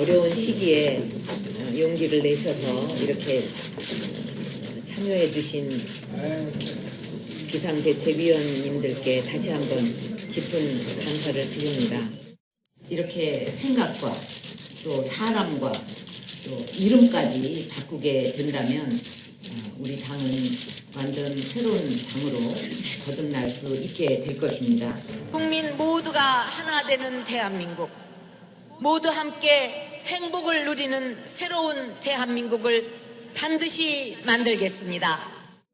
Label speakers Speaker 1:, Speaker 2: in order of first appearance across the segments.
Speaker 1: 어려운 시기에 어, 용기를 내셔서 이렇게 어, 참여해 주신 비상대책위원님들께 다시 한번 깊은 감사를 드립니다. 이렇게 생각과 또 사람과 또 이름까지 바꾸게 된다면 어, 우리 당은 완전 새로운 당으로 거듭날 수 있게 될 것입니다.
Speaker 2: 국민 모두가 하나 되는 대한민국, 모두 함께 행복을 누리는 새로운 대한민국을 반드시 만들겠습니다.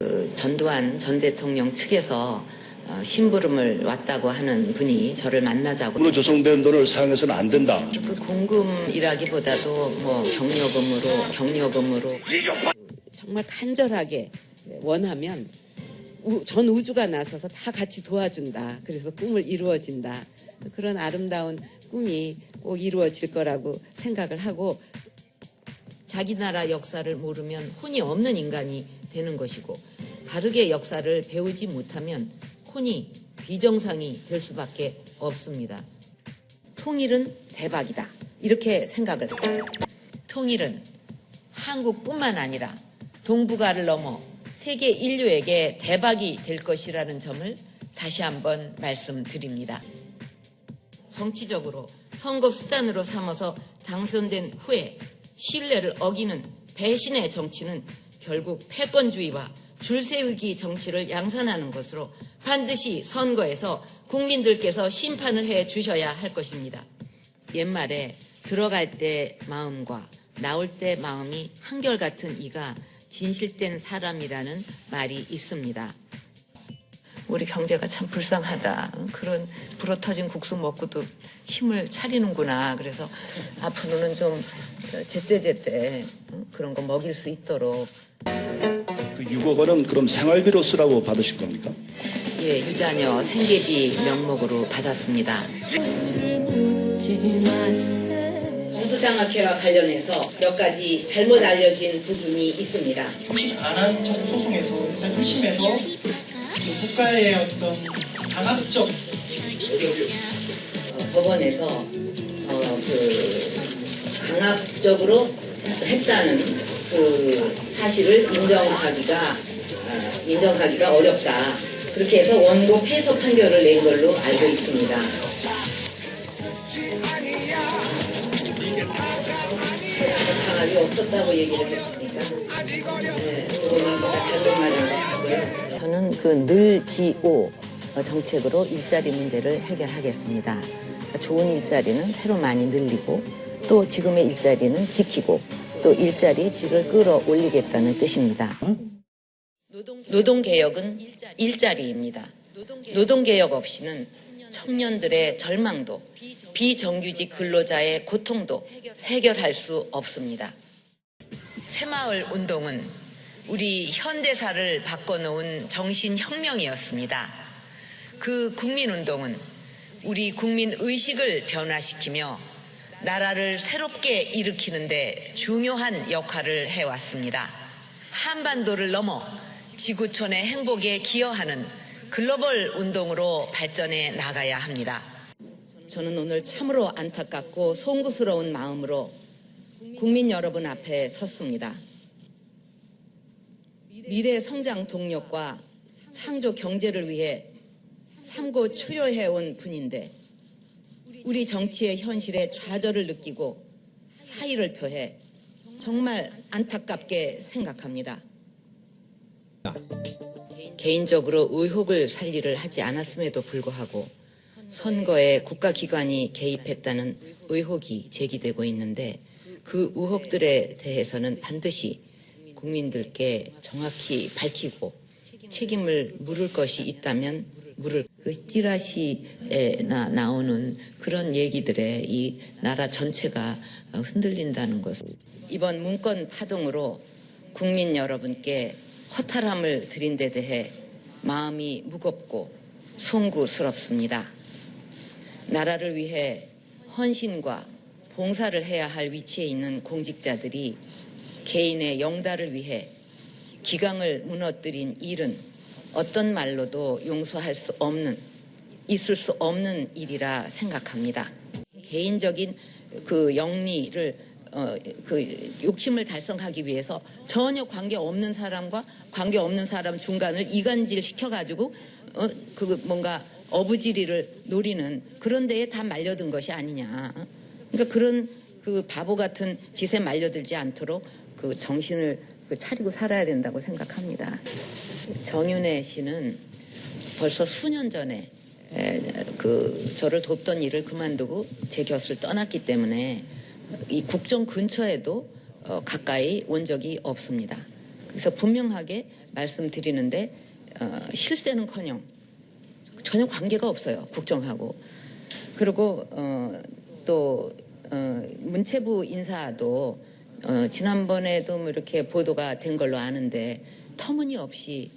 Speaker 1: 그 전두환 전 대통령 측에서 어, 심부름을 왔다고 하는 분이 저를 만나자고
Speaker 3: 돈으로 조성된 돈을 사용해서는 안 된다.
Speaker 1: 그 공금이라기보다도 뭐 경력금으로 경력금으로
Speaker 4: 정말 간절하게 원하면 우- 전 우주가 나서서 다 같이 도와준다. 그래서 꿈을 이루어진다. 그런 아름다운 꿈이 꼭 이루어질 거라고 생각을 하고
Speaker 1: 자기 나라 역사를 모르면 혼이 없는 인간이 되는 것이고 바르게 역사를 배우지 못하면 혼이 비정상이 될 수밖에 없습니다. 통일은 대박이다. 이렇게 생각을. 통일은 한국뿐만 아니라 동북아를 넘어 세계 인류에게 대박이 될 것이라는 점을 다시 한번 말씀드립니다. 정치적으로 선거 수단으로 삼아서 당선된 후에 신뢰를 어기는 배신의 정치는 결국 패권주의와 줄세우기 정치를 양산하는 것으로 반드시 선거에서 국민들께서 심판을 해 주셔야 할 것입니다. 옛말에 들어갈 때 마음과 나올 때 마음이 한결같은 이가 진실된 사람이라는 말이 있습니다. 우리 경제가 참 불쌍하다. 그런 불어터진 국수 먹고도 힘을 차리는구나. 그래서 앞으로는 좀 제때제때 그런 거 먹일 수 있도록
Speaker 3: 그 6억 원은 그럼 생활비로 쓰라고 받으신 겁니까?
Speaker 1: 예, 유자녀 생계비 명목으로 받았습니다. 공수장학회와 관련해서 몇 가지 잘못 알려진 부분이 있습니다.
Speaker 5: 혹시 안한 소송에서 일단 1심에서 그 국가의 어떤 강압적
Speaker 1: 어, 법원에서 어, 그 강압적으로 했다는 그 사실을 인정하기가 어, 인정하기가 어렵다. 그렇게 해서 원고 패소 판결을 낸 걸로 알고 있습니다. 강압이 없었다고 얘기를 했으니까 네, 그거는 제가. 저는 그 늘지오 정책으로 일자리 문제를 해결하겠습니다. 그러니까 좋은 일자리는 새로 많이 늘리고 또 지금의 일자리는 지키고 또 일자리 질을 끌어올리겠다는 뜻입니다. 노동개혁은 일자리입니다. 노동개혁 없이는 청년들의 절망도 비정규직 근로자의 고통도 해결할 수 없습니다. 새마을 운동은 우리 현대사를 바꿔놓은 정신혁명이었습니다. 그 국민운동은 우리 국민 의식을 변화시키며 나라를 새롭게 일으키는 데 중요한 역할을 해왔습니다. 한반도를 넘어 지구촌의 행복에 기여하는 글로벌 운동으로 발전해 나가야 합니다. 저는 오늘 참으로 안타깝고 송구스러운 마음으로 국민 여러분 앞에 섰습니다. 미래 성장 동력과 창조 경제를 위해 삼고 초려해온 분인데 우리 정치의 현실에 좌절을 느끼고 사의를 표해 정말 안타깝게 생각합니다. 개인적으로 의혹을 살리를 하지 않았음에도 불구하고 선거에 국가기관이 개입했다는 의혹이 제기되고 있는데 그 의혹들에 대해서는 반드시 국민들께 정확히 밝히고 책임을 물을 것이 있다면 물을 그 찌라시에 나, 나오는 그런 얘기들에 이 나라 전체가 흔들린다는 것 이번 문건 파동으로 국민 여러분께 허탈함을 드린 데 대해 마음이 무겁고 송구스럽습니다. 나라를 위해 헌신과 봉사를 해야 할 위치에 있는 공직자들이 개인의 영달을 위해 기강을 무너뜨린 일은 어떤 말로도 용서할 수 없는 있을 수 없는 일이라 생각합니다. 개인적인 그 영리를 어, 그 욕심을 달성하기 위해서 전혀 관계 없는 사람과 관계 없는 사람 중간을 이간질 시켜가지고 어, 그 뭔가 어부지리를 노리는 그런 데에 다 말려든 것이 아니냐. 그러니까 그런 그 바보 같은 짓에 말려들지 않도록 그 정신을 그 차리고 살아야 된다고 생각합니다. 정윤혜 씨는 벌써 수년 전에 에, 그 저를 돕던 일을 그만두고 제 곁을 떠났기 때문에 이 국정 근처에도 어, 가까이 온 적이 없습니다. 그래서 분명하게 말씀드리는데 어, 실세는커녕 전혀 관계가 없어요 국정하고 그리고 어, 또 어, 문체부 인사도 어, 지난번에도 뭐 이렇게 보도가 된 걸로 아는데 터무니없이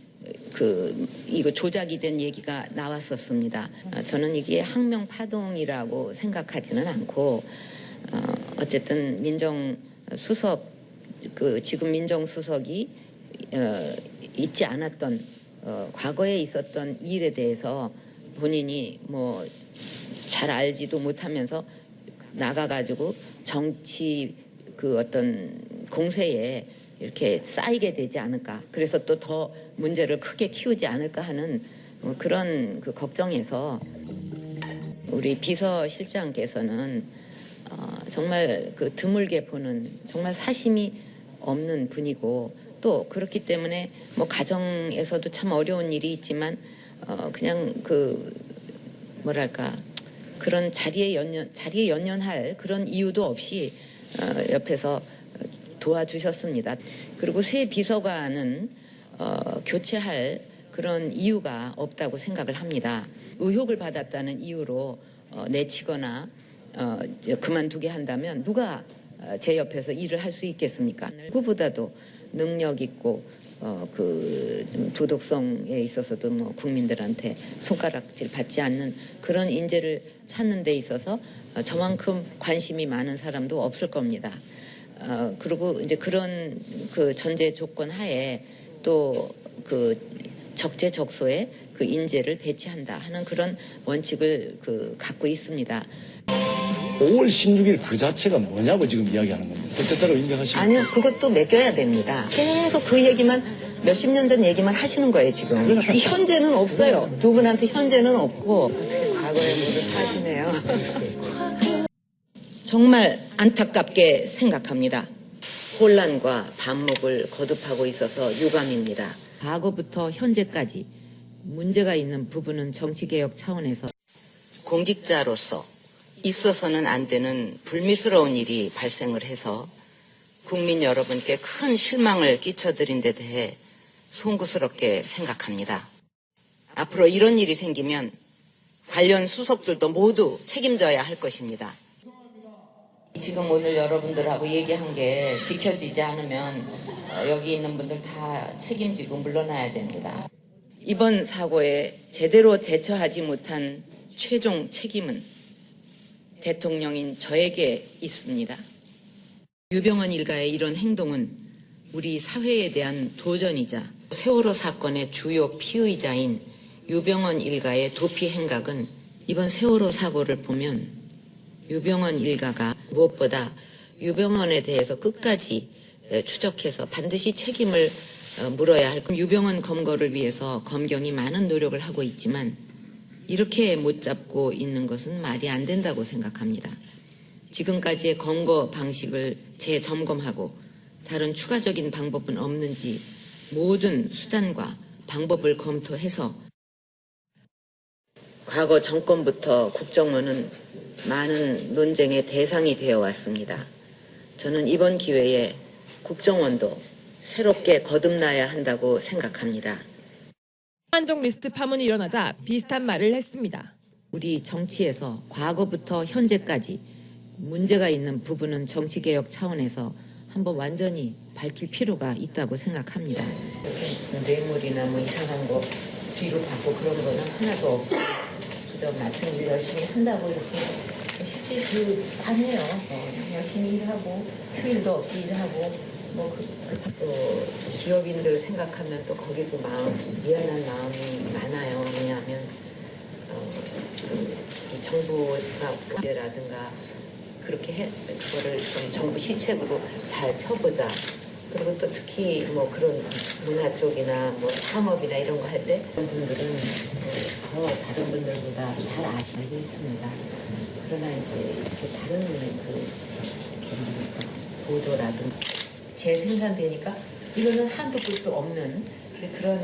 Speaker 1: 그 이거 조작이 된 얘기가 나왔었습니다. 어, 저는 이게 항명 파동이라고 생각하지는 않고 어, 어쨌든 민정 수석 그 지금 민정 수석이 어, 있지 않았던 어, 과거에 있었던 일에 대해서 본인이 뭐 잘 알지도 못하면서 나가가지고 정치 그 어떤 공세에 이렇게 쌓이게 되지 않을까. 그래서 또 더 문제를 크게 키우지 않을까 하는 어, 그런 그 걱정에서 우리 비서실장께서는 어, 정말 그 드물게 보는 정말 사심이 없는 분이고 또 그렇기 때문에 뭐 가정에서도 참 어려운 일이 있지만 어, 그냥 그 뭐랄까 그런 자리에 연연 자리에 연연할 그런 이유도 없이 어, 옆에서 도와주셨습니다. 그리고 새 비서관은 어, 교체할 그런 이유가 없다고 생각을 합니다. 의혹을 받았다는 이유로 어, 내치거나 어, 그만두게 한다면 누가 어, 제 옆에서 일을 할 수 있겠습니까? 누구보다도 능력 있고 어, 그 좀 도덕성에 있어서도 뭐 국민들한테 손가락질 받지 않는 그런 인재를 찾는 데 있어서 어, 저만큼 관심이 많은 사람도 없을 겁니다. 어, 그리고 이제 그런 그 전제 조건 하에 또 그 적재적소에 그 인재를 배치한다 하는 그런 원칙을 그 갖고 있습니다.
Speaker 3: 5월 16일 그 자체가 뭐냐고 지금 이야기하는 겁니다. 그때따로 인정하십니까?
Speaker 1: 아니요, 그것도 맡겨야 됩니다. 계속 그 얘기만 몇십 년 전 얘기만 하시는 거예요, 지금. 이 현재는 없어요. 두 분한테 현재는 없고 과거에 모두 사시네요. 정말 안타깝게 생각합니다. 혼란과 반목을 거듭하고 있어서 유감입니다. 과거부터 현재까지 문제가 있는 부분은 정치개혁 차원에서 공직자로서 있어서는 안 되는 불미스러운 일이 발생을 해서 국민 여러분께 큰 실망을 끼쳐드린 데 대해 송구스럽게 생각합니다. 앞으로 이런 일이 생기면 관련 수석들도 모두 책임져야 할 것입니다. 지금 오늘 여러분들하고 얘기한 게 지켜지지 않으면 어, 여기 있는 분들 다 책임지고 물러나야 됩니다. 이번 사고에 제대로 대처하지 못한 최종 책임은 대통령인 저에게 있습니다. 유병헌 일가의 이런 행동은 우리 사회에 대한 도전이자 세월호 사건의 주요 피의자인 유병헌 일가의 도피 행각은 이번 세월호 사고를 보면 유병헌 일가가 무엇보다 유병헌에 대해서 끝까지 에, 추적해서 반드시 책임을 어, 물어야 할 유병헌 검거를 위해서 검경이 많은 노력을 하고 있지만 이렇게 못 잡고 있는 것은 말이 안 된다고 생각합니다. 지금까지의 검거 방식을 재점검하고 다른 추가적인 방법은 없는지 모든 수단과 방법을 검토해서 과거 정권부터 국정원은 많은 논쟁의 대상이 되어 왔습니다. 저는 이번 기회에 국정원도 새롭게 거듭나야 한다고 생각합니다.
Speaker 6: 한정 리스트 파문이 일어나자 비슷한 말을 했습니다.
Speaker 4: 우리 정치에서 과거부터 현재까지 문제가 있는 부분은 정치개혁 차원에서 한번 완전히 밝힐 필요가 있다고 생각합니다.
Speaker 1: 뇌물이나 뭐 이상한 거 뒤로 받고 그런 거는 하나도 없고 그저 맡은 일 열심히 한다고 이렇게 실제 그 안 해요. 어, 열심히 일하고 휴일도 없이 일하고 뭐 그, 기업인들 생각하면 또 거기도 마음 미안한 마음이 많아요. 왜냐하면 어, 그, 이 정부가 문제라든가 그렇게 해, 그거를 좀 정부 시책으로 잘 펴보자. 그리고 또 특히 뭐 그런 문화 쪽이나 뭐 창업이나 이런 거 할 때 분들은 어, 더 다른 분들보다 잘 아시고 있습니다. 그러나 이제 이렇게 다른 그 이렇게 보도라든가 재생산되니까 이거는 한도 끝도 없는 그런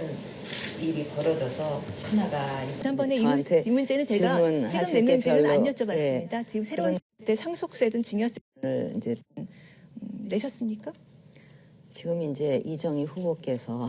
Speaker 1: 일이 벌어져서 하나가
Speaker 7: 지난번에 이, 문- 문제는 제가 세금
Speaker 1: 때
Speaker 7: 냈는지는 안 여쭤봤습니다.
Speaker 1: 예,
Speaker 7: 지금 새로운 때 상속세든 증여세를
Speaker 1: 이제
Speaker 7: 내셨습니까?
Speaker 1: 지금 이제 이정희 후보께서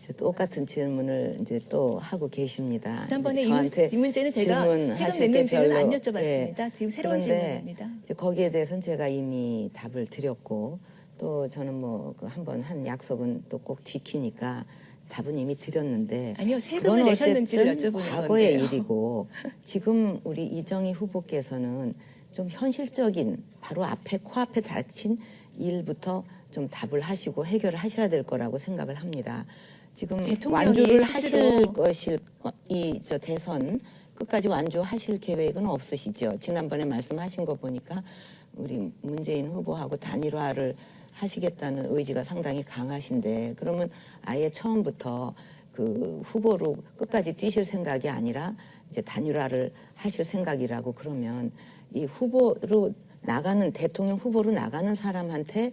Speaker 1: 이제 똑같은 질문을 이제 또 하고 계십니다.
Speaker 7: 지난번에 이, 문- 문제는 제가 세금
Speaker 1: 때
Speaker 7: 냈는지는 안
Speaker 1: 별로,
Speaker 7: 여쭤봤습니다.
Speaker 1: 예.
Speaker 7: 지금 새로운 질문입니다.
Speaker 1: 거기에 대해서는 제가 이미 답을 드렸고 또 저는 뭐 그 한번 한 약속은 또 꼭 지키니까 답은 이미 드렸는데
Speaker 7: 아니요, 세금을 내셨는지를 여쭤보는
Speaker 1: 과거의
Speaker 7: 건데요.
Speaker 1: 일이고 지금 우리 이정희 후보께서는 좀 현실적인 바로 앞에 코앞에 닥친 일부터 좀 답을 하시고 해결을 하셔야 될 거라고 생각을 합니다. 지금 완주를 하실 것일 이 저 대선 끝까지 완주하실 계획은 없으시죠? 지난번에 말씀하신 거 보니까 우리 문재인 후보하고 단일화를 하시겠다는 의지가 상당히 강하신데 그러면 아예 처음부터 그 후보로 끝까지 뛰실 생각이 아니라 이제 단일화를 하실 생각이라고 그러면 이 후보로 나가는 대통령 후보로 나가는 사람한테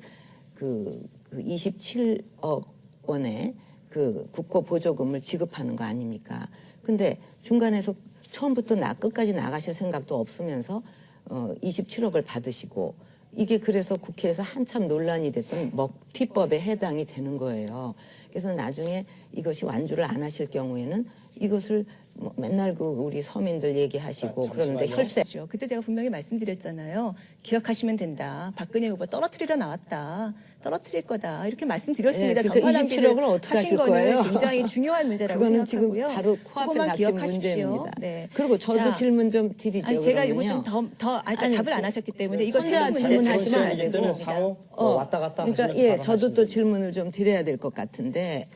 Speaker 1: 그, 그 27억 원의 그 국고 보조금을 지급하는 거 아닙니까? 근데 중간에서 처음부터 나 끝까지 나가실 생각도 없으면서 어 27억을 받으시고 이게 그래서 국회에서 한참 논란이 됐던 먹튀법에 해당이 되는 거예요. 그래서 나중에 이것이 완주를 안 하실 경우에는 이것을 뭐 맨날 그 우리 서민들 얘기하시고 그러는데 혈세
Speaker 7: 그렇죠. 그때 제가 분명히 말씀드렸잖아요. 기억하시면 된다. 박근혜 후보 떨어뜨리러 나왔다. 떨어뜨릴 거다. 이렇게 말씀드렸습니다.
Speaker 1: 네, 그러니까
Speaker 7: 전파당기를
Speaker 1: 27억 을 어떻게
Speaker 7: 하신
Speaker 1: 하실
Speaker 7: 거는
Speaker 1: 거예요?
Speaker 7: 굉장히 중요한 문제라고
Speaker 1: 그거는
Speaker 7: 생각하고요.
Speaker 1: 지금 바로 코앞에
Speaker 7: 기억하십시오.
Speaker 1: 문제입니다.
Speaker 7: 네.
Speaker 1: 그리고 저도
Speaker 7: 자,
Speaker 1: 질문 좀 드리죠.
Speaker 7: 아니, 제가 이거. 좀더더 아니,
Speaker 1: 아니,
Speaker 7: 답을 안
Speaker 1: 그-
Speaker 7: 하셨기 때문에 이거
Speaker 1: 선대한
Speaker 7: 세금 문제
Speaker 1: 질문하시면 안 되고.
Speaker 5: 사오 어, 왔다 갔다
Speaker 1: 그러니까
Speaker 5: 하시면서
Speaker 1: 예, 저도 또. 질문을 좀 드려야 될 것 같은데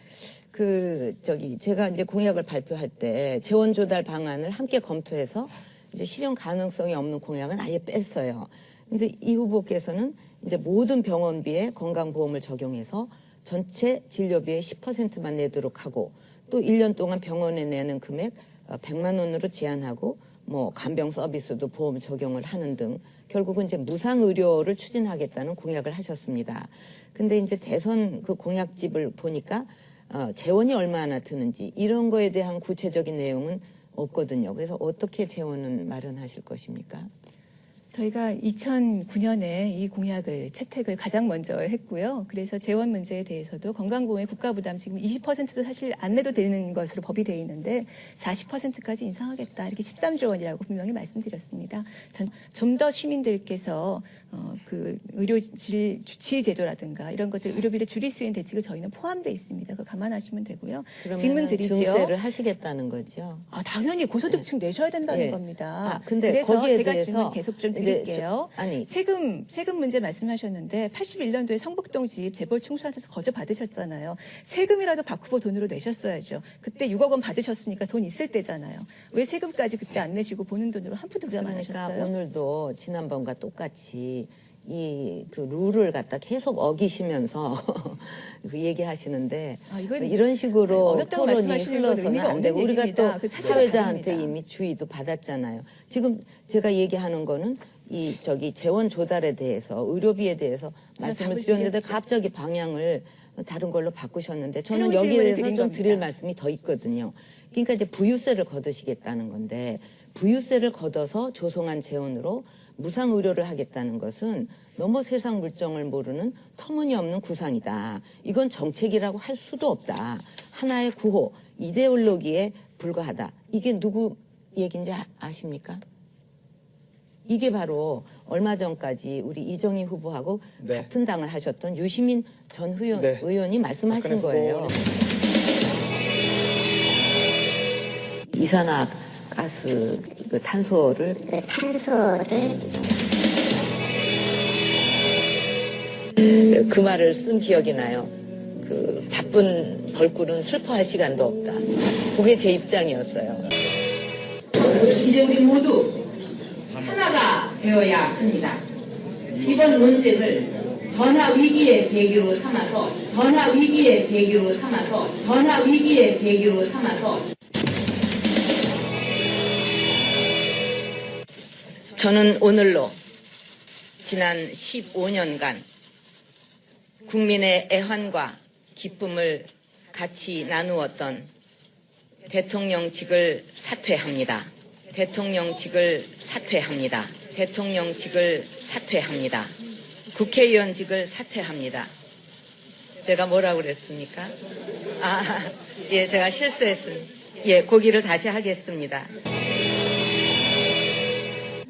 Speaker 1: 그 저기 제가 이제 공약을 발표할 때 재원 조달 방안을 함께 검토해서 이제 실현 가능성이 없는 공약은 아예 뺐어요. 근데 이 후보께서는 이제 모든 병원비에 건강보험을 적용해서 전체 진료비의 10%만 내도록 하고 또 1년 동안 병원에 내는 금액 어, 100만 원으로 제한하고 뭐 간병 서비스도 보험 적용을 하는 등 결국은 이제 무상 의료를 추진하겠다는 공약을 하셨습니다. 근데 이제 대선 그 공약집을 보니까 어, 재원이 얼마나 드는지 이런 거에 대한 구체적인 내용은 없거든요. 그래서 어떻게 재원은 마련하실 것입니까?
Speaker 7: 저희가 2009년에 이 공약을 채택을 가장 먼저 했고요. 그래서 재원 문제에 대해서도 건강보험의 국가부담 지금 20%도 사실 안 내도 되는 것으로 법이 되어 있는데 40%까지 인상하겠다 이렇게 13조 원이라고 분명히 말씀드렸습니다. 좀 더 시민들께서 어, 그 의료질 주치 제도라든가 이런 것들 의료비를 줄일 수 있는 대책을 저희는 포함되어 있습니다. 그거 감안하시면 되고요. 질문 드리죠.
Speaker 1: 증세를 하시겠다는 거죠.
Speaker 7: 아, 당연히 고소득층 내셔야 된다는
Speaker 1: 예.
Speaker 7: 겁니다.
Speaker 1: 아, 근데
Speaker 7: 그래서
Speaker 1: 거기에
Speaker 7: 제가
Speaker 1: 대해서
Speaker 7: 질문 계속 좀 드릴게요.
Speaker 1: 저- 아니.
Speaker 7: 세금 세금 문제 말씀하셨는데 81년도에 성북동 집 재벌 총수한테서 거저 받으셨잖아요. 세금이라도 박 후보 돈으로 내셨어야죠. 그때 6억 원 받으셨으니까 돈 있을 때잖아요. 왜 세금까지 그때 안 내시고 보는 돈으로 한 푼도 부담 안
Speaker 1: 그러니까
Speaker 7: 하셨어요?
Speaker 1: 오늘도 지난번과 똑같이 이 그 룰을 갖다 계속 어기시면서 그 얘기하시는데
Speaker 7: 아,
Speaker 1: 이런 식으로 토론이 흘러서는 안 되고 우리가
Speaker 7: 얘기입니다. 또그
Speaker 1: 사회자한테
Speaker 7: 다릅니다.
Speaker 1: 이미 주의도 받았잖아요. 지금 제가 얘기하는 거는 이 저기 재원 조달에 대해서 의료비에 대해서 말씀을 드렸는데. 갑자기 방향을 다른 걸로 바꾸셨는데 저는 여기에 대해서 좀
Speaker 7: 겁니다.
Speaker 1: 드릴 말씀이 더 있거든요. 그러니까 이제 부유세를 거두시겠다는 건데 부유세를 걷어서 조성한 재원으로 무상 의료를 하겠다는 것은 너무 세상 물정을 모르는 터무니없는 구상이다. 이건 정책이라고 할 수도 없다. 하나의 구호, 이데올로기에 불과하다. 이게 누구 얘기인지 아- 아십니까? 이게 바로 얼마 전까지 우리 이정희 후보하고
Speaker 5: 네.
Speaker 1: 같은 당을 하셨던 유시민 전 의원,
Speaker 5: 네.
Speaker 1: 의원이 말씀하신 거예요. 이산화 가스 그 탄소를 그 말을 쓴 기억이 나요. 그 바쁜 벌꿀은 슬퍼할 시간도 없다. 그게 제 입장이었어요. 이제 우리 모두 하나가
Speaker 8: 되어야 합니다. 이번 논쟁을 전화 위기의 계기로 삼아서 전화 위기의 계기로 삼아서 전화 위기의 계기로 삼아서
Speaker 1: 저는 오늘로 지난 15년간 국민의 애환과 기쁨을 같이 나누었던 대통령직을 사퇴합니다. 대통령직을 사퇴합니다. 대통령직을 사퇴합니다. 국회의원직을 사퇴합니다. 제가 뭐라고 그랬습니까? 아, 예, 제가 실수했습니다. 예, 고기를 다시 하겠습니다.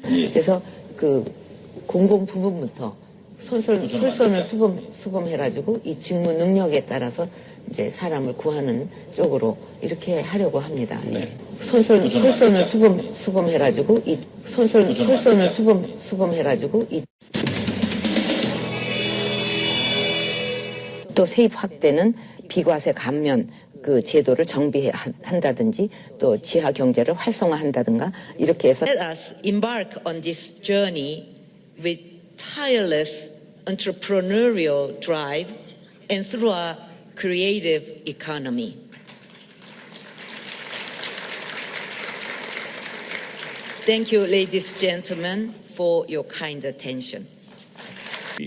Speaker 9: 그래서 그 공공 부분부터 솔솔, 솔선을 수범, 수범해가지고 이 직무 능력에 따라서 이제 사람을 구하는 쪽으로 이렇게 하려고 합니다. 솔솔, 솔선을 수범, 수범해가지고 이 솔솔, 솔선을 수범, 수범해가지고 이 또 세입 확대는 비과세 감면 그 제도를 정비한다든지 또 지하 경제를 활성화한다든가 이렇게 해서
Speaker 1: Let us embark on this journey with tireless entrepreneurial drive and through a creative economy. Thank you, ladies and gentlemen, for your kind attention.
Speaker 10: Now,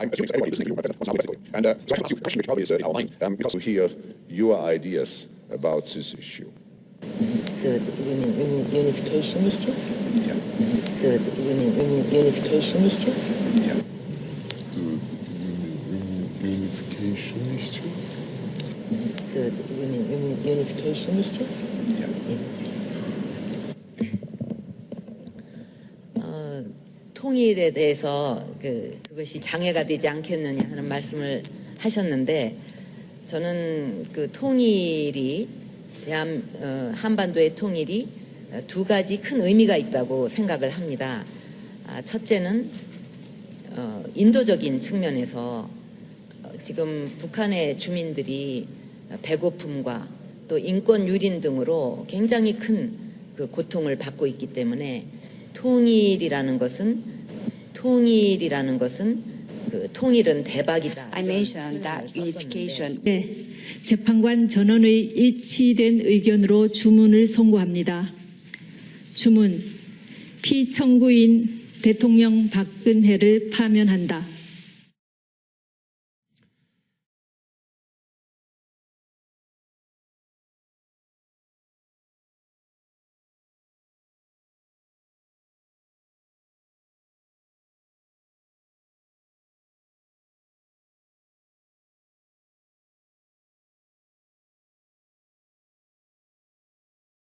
Speaker 10: I'm assuming everybody listening to you and uh, so I have a question which probably is uh, outlined um, because we hear your ideas about this issue.
Speaker 9: the union, unification issue,
Speaker 10: Yeah.
Speaker 9: the union, unification issue.
Speaker 10: Yeah.
Speaker 11: The unification issue?
Speaker 9: the union, unification issue.
Speaker 1: 통일에 대해서 그, 그것이 장애가 되지 않겠느냐 하는 말씀을 하셨는데 저는 그 통일이 대한 어, 한반도의 통일이 어, 두 가지 큰 의미가 있다고 생각을 합니다. 아, 첫째는 어, 인도적인 측면에서 어, 지금 북한의 주민들이 배고픔과 또 인권 유린 등으로 굉장히 큰 그 고통을 받고 있기 때문에 통일이라는 것은 통일이라는 것은 그 통일은 대박이다.
Speaker 12: I mentioned that unification
Speaker 7: 네, 재판관 전원의 일치된 의견으로 주문을 선고합니다. 주문 피청구인 대통령 박근혜를 파면한다.